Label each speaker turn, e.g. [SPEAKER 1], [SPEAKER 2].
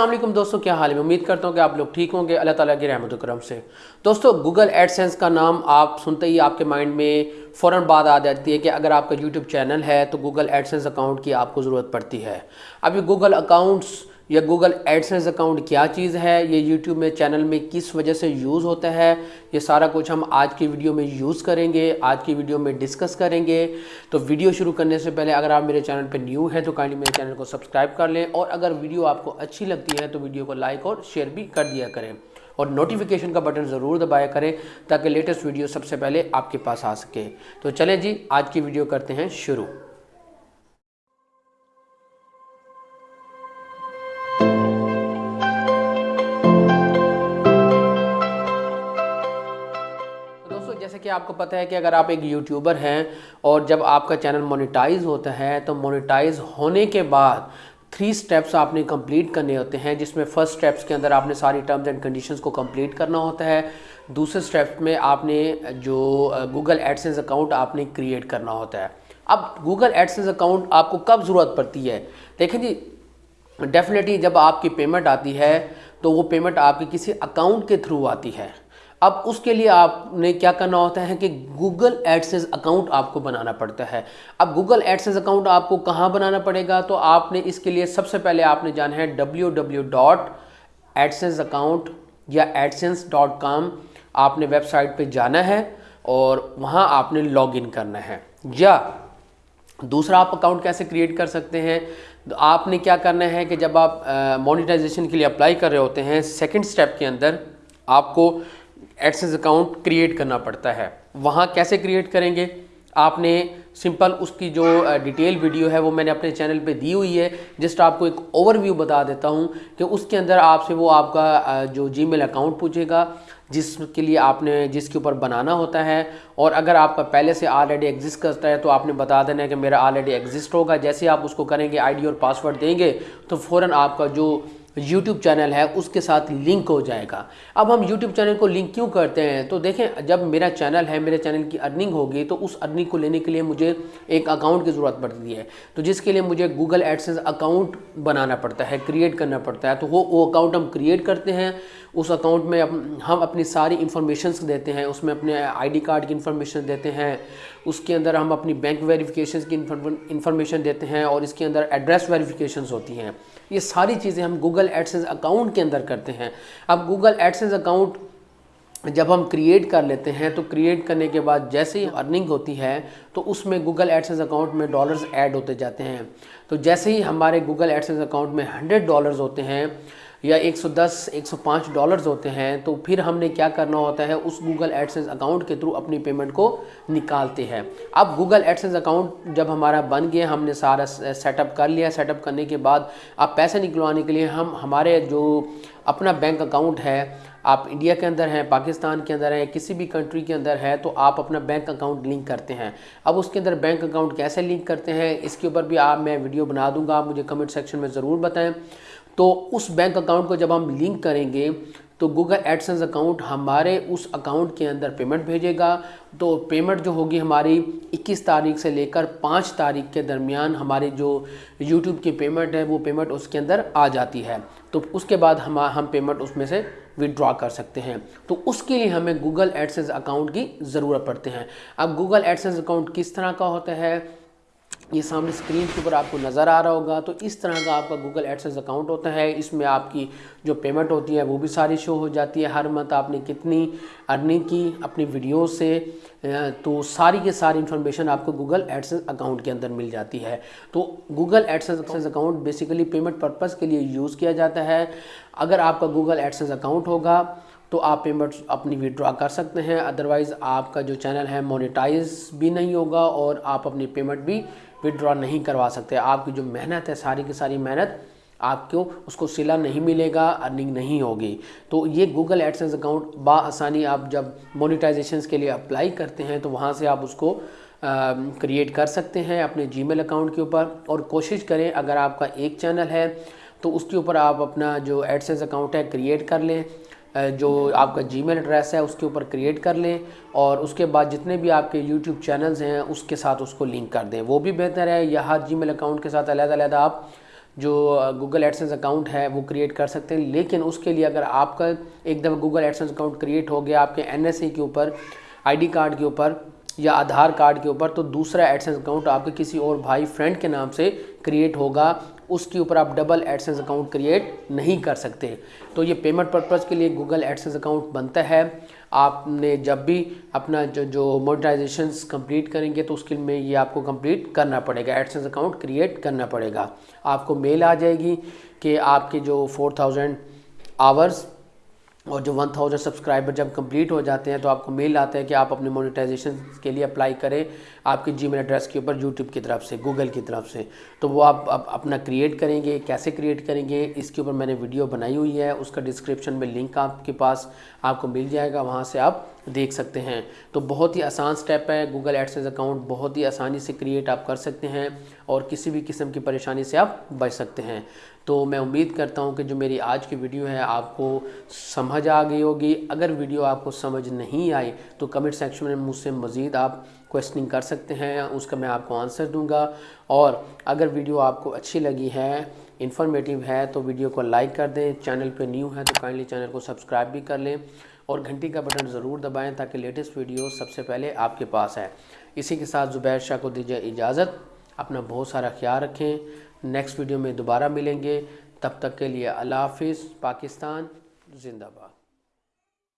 [SPEAKER 1] वालेकुम दोस्तों, क्या हाल है? उम्मीद करता हूँ कि आप लोग ठीक होंगे। अल्लाह ताला की रहमत करम से। दोस्तों गूगल एडसेंस का नाम आप सुनते ही आपके माइंड में फ़ौर बात आ जाती है कि अगर आपका यूट्यूब चैनल है तो गूगल एडसेंस अकाउंट की आपको ज़रूरत पड़ती है। अभी गूगल अकाउंट्स या गूगल एडसेंस अकाउंट क्या चीज़ है, ये यूट्यूब में चैनल में किस वजह से यूज़ होता है, ये सारा कुछ हम आज की वीडियो में यूज़ करेंगे, आज की वीडियो में डिस्कस करेंगे। तो वीडियो शुरू करने से पहले अगर आप मेरे चैनल पर न्यू हैं तो काइंडली मेरे चैनल को सब्सक्राइब कर लें और अगर वीडियो आपको अच्छी लगती है तो वीडियो को लाइक और शेयर भी कर दिया करें। और नोटिफिकेशन का बटन ज़रूर दबाया करें, ताकि लेटेस्ट वीडियो सबसे पहले आपके पास आ सके। तो चलें जी, आज की वीडियो करते हैं शुरू। कि आपको पता है कि अगर आप एक यूट्यूबर हैं और जब आपका चैनल मोनेटाइज होता है तो मोनेटाइज होने के बाद थ्री स्टेप्स आपने कंप्लीट करने होते हैं, जिसमें फ़र्स्ट स्टेप्स के अंदर आपने सारी टर्म्स एंड कंडीशंस को कंप्लीट करना होता है। दूसरे स्टेप में आपने जो गूगल एडसेंस अकाउंट आपने क्रिएट करना होता है। अब गूगल एडसेंस अकाउंट आपको कब ज़रूरत पड़ती है? देखें जी डेफिनेटली जब आपकी पेमेंट आती है तो वो पेमेंट आपके किसी अकाउंट के थ्रू आती है। अब उसके लिए आपने क्या करना होता है कि गूगल एडसेंस अकाउंट आपको बनाना पड़ता है। अब गूगल एडसेंस अकाउंट आपको कहाँ बनाना पड़ेगा? तो आपने इसके लिए सबसे पहले आपने जाना है W W dot AdSense account या एडसेंस डॉट कॉम आपने वेबसाइट पे जाना है और वहाँ आपने लॉगिन करना है। या दूसरा आप अकाउंट कैसे क्रिएट कर सकते हैं? तो आपने क्या करना है कि जब आप मोनिटाइजेशन के लिए अप्लाई कर रहे होते हैं सेकंड स्टेप के अंदर आपको एडसेंस अकाउंट क्रिएट करना पड़ता है। वहाँ कैसे क्रिएट करेंगे? आपने सिंपल उसकी जो डिटेल वीडियो है वो मैंने अपने चैनल पे दी हुई है। जस्ट आपको एक ओवरव्यू बता देता हूँ कि उसके अंदर आपसे वो आपका जो जीमेल अकाउंट पूछेगा, जिसके लिए आपने, जिसके ऊपर बनाना होता है। और अगर आपका पहले से ऑलरेडी एग्जिस्ट करता है तो आपने बता देना है कि मेरा ऑलरेडी एग्जिस्ट होगा। जैसे आप उसको करेंगे आईडी और पासवर्ड देंगे तो फ़ौर आपका जो यूट्यूब चैनल है, उसके साथ लिंक हो जाएगा। अब हम यूट्यूब चैनल को लिंक क्यों करते हैं? तो देखें, जब मेरा चैनल है, मेरे चैनल की अर्निंग होगी तो उस अर्निंग को लेने के लिए मुझे एक अकाउंट की ज़रूरत पड़ती है। तो जिसके लिए मुझे गूगल एडसेंस अकाउंट बनाना पड़ता है क्रिएट करना पड़ता है तो वो वो अकाउंट हम क्रिएट करते हैं। उस अकाउंट में हम अपनी सारी इन्फॉर्मेशन देते हैं, उसमें अपने आईडी कार्ड की इन्फॉर्मेशन देते हैं, उसके अंदर हम अपनी बैंक वेरिफिकेशन की इन्फॉर्मेशन देते हैं और इसके अंदर एड्रेस वेरिफिकेशन होती हैं। ये सारी चीज़ें हम गूगल एडसेंस अकाउंट के अंदर करते हैं। अब गूगल एडसेंस अकाउंट जब हम क्रिएट कर लेते हैं तो क्रिएट करने के बाद जैसे ही अर्निंग होती है तो उसमें गूगल एडसेंस अकाउंट में डॉलर्स ऐड होते जाते हैं। तो जैसे ही हमारे गूगल एडसेंस अकाउंट में हंड्रेड डॉलर्स होते हैं या 110 105 डॉलर्स होते हैं तो फिर हमने क्या करना होता है? उस गूगल एडसेंस अकाउंट के थ्रू अपनी पेमेंट को निकालते हैं। अब गूगल एडसेंस अकाउंट जब हमारा बन गया, हमने सारा सेटअप कर लिया। सेटअप करने के बाद अब पैसे निकलवाने के लिए हम, हमारे जो अपना बैंक अकाउंट है, आप इंडिया के अंदर हैं पाकिस्तान के अंदर हैं, किसी भी कंट्री के अंदर है तो आप अपना बैंक अकाउंट लिंक करते हैं। अब उसके अंदर बैंक अकाउंट कैसे लिंक करते हैं, इसके ऊपर भी आप, मैं वीडियो बना दूँगा। आप मुझे कमेंट सेक्शन में ज़रूर बताएँ। तो उस बैंक अकाउंट को जब हम लिंक करेंगे तो गूगल एडसेंस अकाउंट हमारे उस अकाउंट के अंदर पेमेंट भेजेगा। तो पेमेंट जो होगी हमारी 21 तारीख से लेकर 5 तारीख के दरमियान हमारी जो यूट्यूब की पेमेंट है, वो पेमेंट उसके अंदर आ जाती है। तो उसके बाद हम हम पेमेंट उसमें से विड्रॉ कर सकते हैं। तो उसके लिए हमें गूगल एडसेंस अकाउंट की ज़रूरत पड़ती है। अब गूगल एडसेंस अकाउंट किस तरह का होता है? ये सामने स्क्रीन के ऊपर आपको नज़र आ रहा होगा। तो इस तरह का आपका गूगल एडसेंस अकाउंट होता है। इसमें आपकी जो पेमेंट होती है, वो भी सारी शो हो जाती है। हर मंथ आपने कितनी अर्निंग की अपनी वीडियो से तो सारी के सारी इन्फॉर्मेशन आपको गूगल एडसेंस अकाउंट के अंदर मिल जाती है। तो Google AdSense account basically payment purpose के लिए यूज़ किया जाता है। अगर आपका गूगल एडसेंस अकाउंट होगा तो आप पेमेंट अपनी विड्रॉ कर सकते हैं। अदरवाइज़ आपका जो चैनल है मोनेटाइज भी नहीं होगा और आप अपनी पेमेंट भी विड्रॉ नहीं करवा सकते। आपकी जो मेहनत है, सारी की सारी मेहनत आपको उसको सिला नहीं मिलेगा, अर्निंग नहीं होगी। तो ये गूगल एडसेंस अकाउंट आसानी आप जब मोनिटाइजेशन के लिए अप्लाई करते हैं तो वहाँ से आप उसको क्रिएट कर सकते हैं अपने जीमेल अकाउंट के ऊपर। और कोशिश करें, अगर आपका एक चैनल है तो उसके ऊपर आप अपना जो एडसेंस अकाउंट है क्रिएट कर लें। जो आपका जीमेल एड्रेस है, उसके ऊपर क्रिएट कर लें और उसके बाद जितने भी आपके यूट्यूब चैनल्स हैं, उसके साथ उसको लिंक कर दें। वो भी बेहतर है। या हर जीमेल अकाउंट के साथ अलग अलग आप जो गूगल एडसेंस अकाउंट है, वो क्रिएट कर सकते हैं। लेकिन उसके लिए अगर आपका एक दफ़ा गूगल एडसेंस अकाउंट क्रिएट हो गया आपके एन के ऊपर आईडी कार्ड के ऊपर या आधार कार्ड के ऊपर तो दूसरा एडसेंस अकाउंट आपके किसी और भाई फ्रेंड के नाम से क्रिएट होगा। उसके ऊपर आप डबल एडसेंस अकाउंट क्रिएट नहीं कर सकते। तो ये पेमेंट पर्पज़ के लिए गूगल एडसेंस अकाउंट बनता है। आपने जब भी अपना जो जो मोनेटाइजेशन कंप्लीट करेंगे तो उसके लिए ये आपको कंप्लीट करना पड़ेगा। एडसेंस अकाउंट क्रिएट करना पड़ेगा। आपको मेल आ जाएगी कि आपके जो फोर थाउज़ेंड आवर्स और जो 1000 सब्सक्राइबर जब कंप्लीट हो जाते हैं तो आपको मेल आता है कि आप अपने मोनेटाइजेशन के लिए अप्लाई करें आपके जीमेल एड्रेस के ऊपर यूट्यूब की तरफ़ से गूगल की तरफ़ से। तो वो आप, आप अपना क्रिएट करेंगे कैसे क्रिएट करेंगे इसके ऊपर मैंने वीडियो बनाई हुई है उसका डिस्क्रिप्शन में लिंक आपके पास आपको मिल जाएगा वहाँ से आप देख सकते हैं। तो बहुत ही आसान स्टेप है। गूगल एडसेंस अकाउंट बहुत ही आसानी से क्रिएट आप कर सकते हैं और किसी भी किस्म की परेशानी से आप बच सकते हैं। तो मैं उम्मीद करता हूँ कि जो मेरी आज की वीडियो है आपको समझ आ गई होगी। अगर वीडियो आपको समझ नहीं आई तो कमेंट सेक्शन में मुझसे मज़ीद आप क्वेश्चनिंग कर सकते हैं, उसका मैं आपको आंसर दूँगा। और अगर वीडियो आपको अच्छी लगी है इन्फॉर्मेटिव है तो वीडियो को लाइक कर दें। चैनल पे न्यू है तो काइंडली चैनल को सब्सक्राइब भी कर लें। और घंटी का बटन ज़रूर दबाएँ ताकि लेटेस्ट वीडियो सबसे पहले आपके पास आए। इसी के साथ ज़ुबैर शाह को दीजिए इजाज़त। अपना बहुत सारा ख्याल रखें। नेक्स्ट वीडियो में दोबारा मिलेंगे। तब तक के लिए अल्लाह हाफिज़। पाकिस्तान, जिंदाबाद।